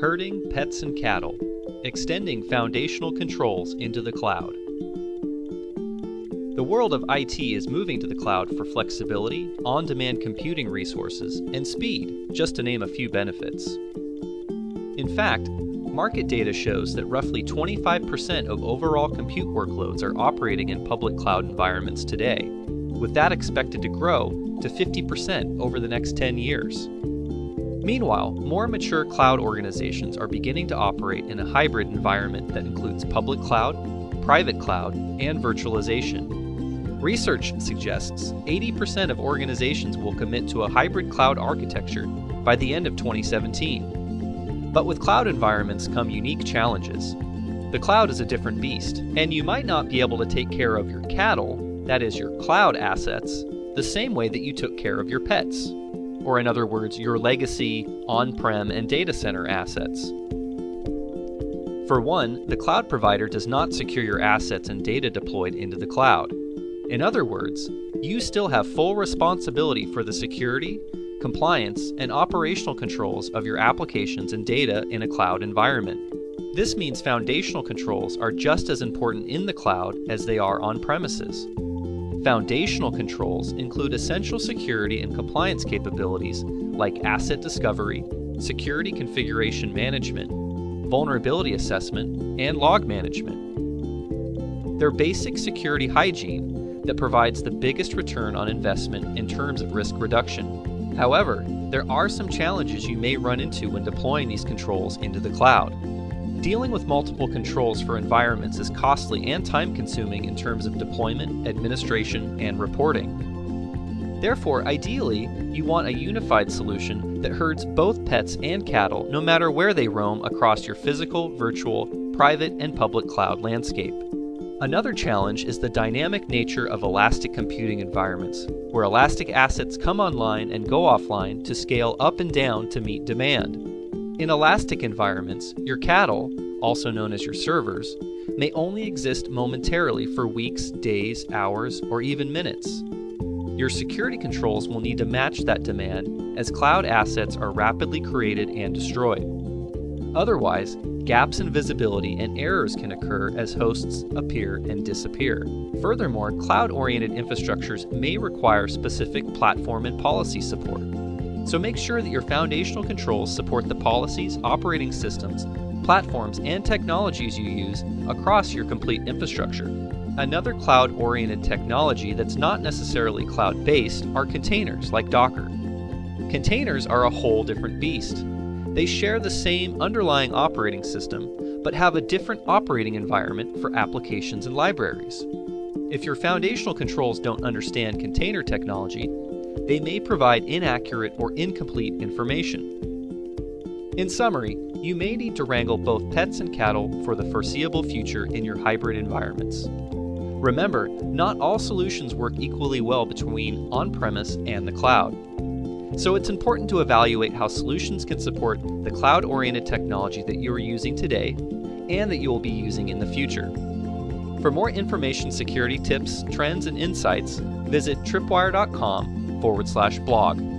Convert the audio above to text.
Herding Pets and Cattle Extending Foundational Controls into the Cloud. The world of IT is moving to the cloud for flexibility, on demand computing resources, and speed, just to name a few benefits. In fact, market data shows that roughly 25% of overall compute workloads are operating in public cloud environments today, with that expected to grow to 50% over the next 10 years. Meanwhile, more mature cloud organizations are beginning to operate in a hybrid environment that includes public cloud, private cloud, and virtualization. Research suggests 80% of organizations will commit to a hybrid cloud architecture by the end of 2017. But with cloud environments come unique challenges. The cloud is a different beast, and you might not be able to take care of your cattle, that is, your cloud assets, the same way that you took care of your pets, or in other words, your legacy on prem and data center assets. For one, the cloud provider does not secure your assets and data deployed into the cloud. In other words, you still have full responsibility for the security, compliance, and operational controls of your applications and data in a cloud environment. This means foundational controls are just as important in the cloud as they are on premises. Foundational controls include essential security and compliance capabilities like asset discovery, security configuration management, vulnerability assessment, and log management. They're basic security hygiene that provides the biggest return on investment in terms of risk reduction. However, there are some challenges you may run into when deploying these controls into the cloud. Dealing with multiple controls for environments is costly and time consuming in terms of deployment, administration, and reporting. Therefore, ideally, you want a unified solution that herds both pets and cattle no matter where they roam across your physical, virtual, private, and public cloud landscape. Another challenge is the dynamic nature of elastic computing environments, where elastic assets come online and go offline to scale up and down to meet demand. In elastic environments, your cattle, also known as your servers, may only exist momentarily for weeks, days, hours, or even minutes. Your security controls will need to match that demand as cloud assets are rapidly created and destroyed. Otherwise, gaps in visibility and errors can occur as hosts appear and disappear. Furthermore, cloud oriented infrastructures may require specific platform and policy support. So make sure that your foundational controls support the policies, operating systems, platforms, and technologies you use across your complete infrastructure. Another cloud-oriented technology that's not necessarily cloud-based are containers like Docker. Containers are a whole different beast. They share the same underlying operating system, but have a different operating environment for applications and libraries. If your foundational controls don't understand container technology, they may provide inaccurate or incomplete information. In summary, you may need to wrangle both pets and cattle for the foreseeable future in your hybrid environments. Remember, not all solutions work equally well between on-premise and the cloud. So it's important to evaluate how solutions can support the cloud-oriented technology that you are using today and that you will be using in the future. For more information security tips, trends, and insights, visit tripwire.com forward slash blog.